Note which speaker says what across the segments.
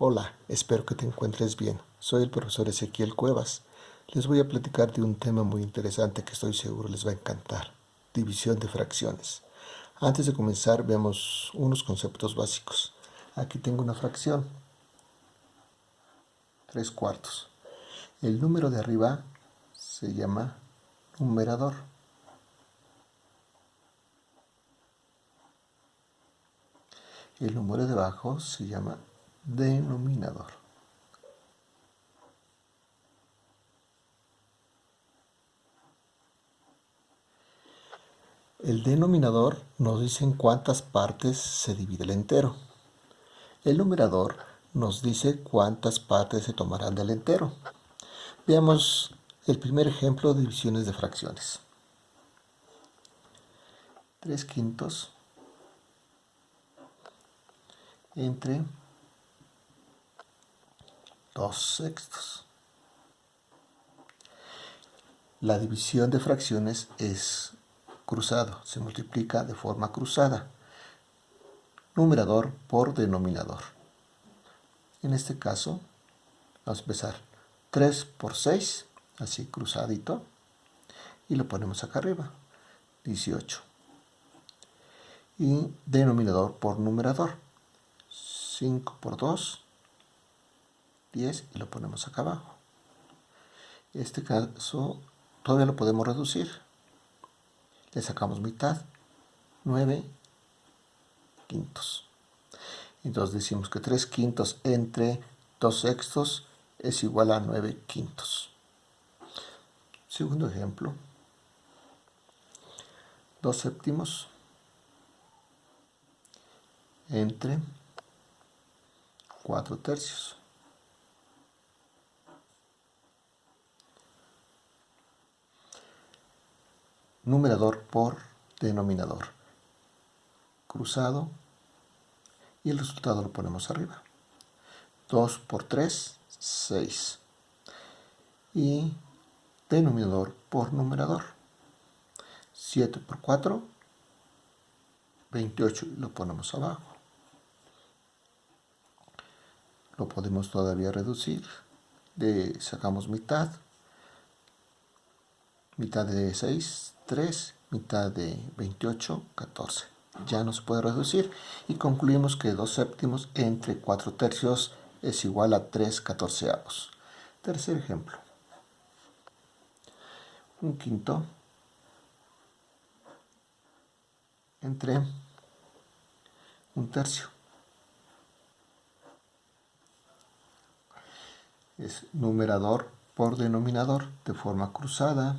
Speaker 1: Hola, espero que te encuentres bien. Soy el profesor Ezequiel Cuevas. Les voy a platicar de un tema muy interesante que estoy seguro les va a encantar. División de fracciones. Antes de comenzar, veamos unos conceptos básicos. Aquí tengo una fracción. 3 cuartos. El número de arriba se llama numerador. El número de abajo se llama denominador. El denominador nos dice en cuántas partes se divide el entero. El numerador nos dice cuántas partes se tomarán del entero. Veamos el primer ejemplo de divisiones de fracciones. 3 quintos entre 2 sextos. La división de fracciones es cruzado, se multiplica de forma cruzada. Numerador por denominador. En este caso, vamos a empezar 3 por 6, así cruzadito, y lo ponemos acá arriba, 18. Y denominador por numerador, 5 por 2, 10 y lo ponemos acá abajo. Este caso todavía lo podemos reducir. Le sacamos mitad, 9 quintos. Entonces decimos que 3 quintos entre 2 sextos es igual a 9 quintos. Segundo ejemplo. 2 séptimos entre 4 tercios. Numerador por denominador. Cruzado y el resultado lo ponemos arriba. 2 por 3, 6. Y denominador por numerador. 7 por 4, 28 y lo ponemos abajo. Lo podemos todavía reducir. Le sacamos mitad. Mitad de 6, 3, mitad de 28, 14. Ya no se puede reducir y concluimos que 2 séptimos entre 4 tercios es igual a 3 catorceavos. Tercer ejemplo. Un quinto entre un tercio. Es numerador por denominador de forma cruzada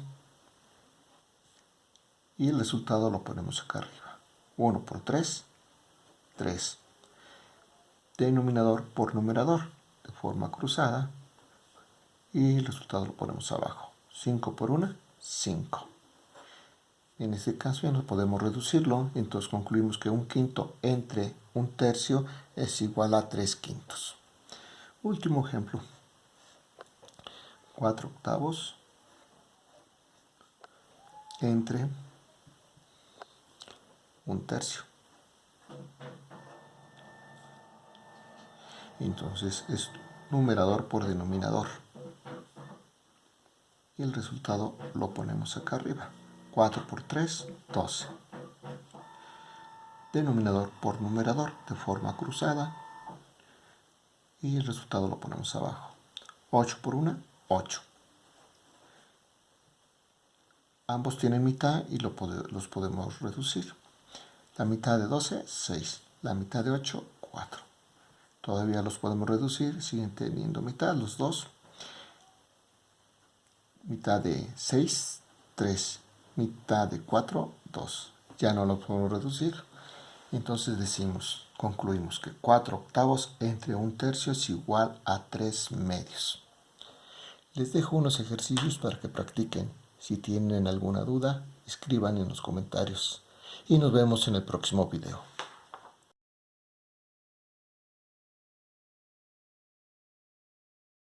Speaker 1: y el resultado lo ponemos acá arriba. 1 por 3, 3. Denominador por numerador de forma cruzada y el resultado lo ponemos abajo. 5 por 1, 5. En este caso ya no podemos reducirlo, entonces concluimos que un quinto entre un tercio es igual a 3 quintos. Último ejemplo. 4 octavos entre un tercio. Entonces es numerador por denominador. Y el resultado lo ponemos acá arriba. 4 por 3, 12. Denominador por numerador de forma cruzada. Y el resultado lo ponemos abajo. 8 por 1, 8. Ambos tienen mitad y los podemos reducir. La mitad de 12, 6. La mitad de 8, 4. Todavía los podemos reducir, siguen teniendo mitad los dos. Mitad de 6, 3. Mitad de 4, 2. Ya no los podemos reducir. Entonces decimos, concluimos que 4 octavos entre un tercio es igual a 3 medios. Les dejo unos ejercicios para que practiquen. Si tienen alguna duda, escriban en los comentarios y nos vemos en el próximo video.